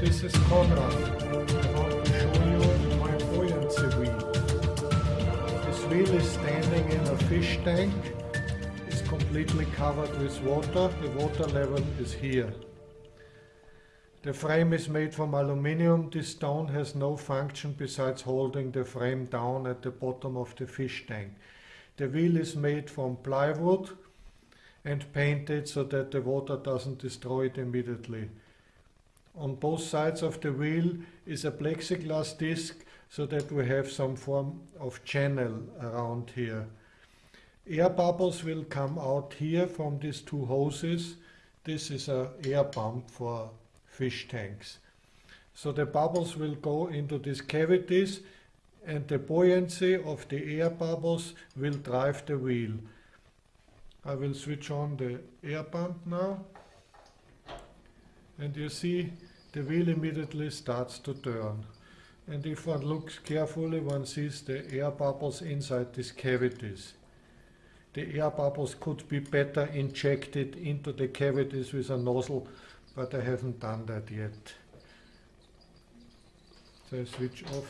This is Conrad. I want to show you my buoyancy wheel. This wheel is standing in a fish tank. It's completely covered with water. The water level is here. The frame is made from aluminium. This stone has no function besides holding the frame down at the bottom of the fish tank. The wheel is made from plywood and painted so that the water doesn't destroy it immediately. On both sides of the wheel is a plexiglass disc so that we have some form of channel around here. Air bubbles will come out here from these two hoses. This is a air pump for fish tanks. So the bubbles will go into these cavities and the buoyancy of the air bubbles will drive the wheel. I will switch on the air pump now and you see the wheel immediately starts to turn and if one looks carefully one sees the air bubbles inside these cavities. The air bubbles could be better injected into the cavities with a nozzle but I haven't done that yet. So I switch off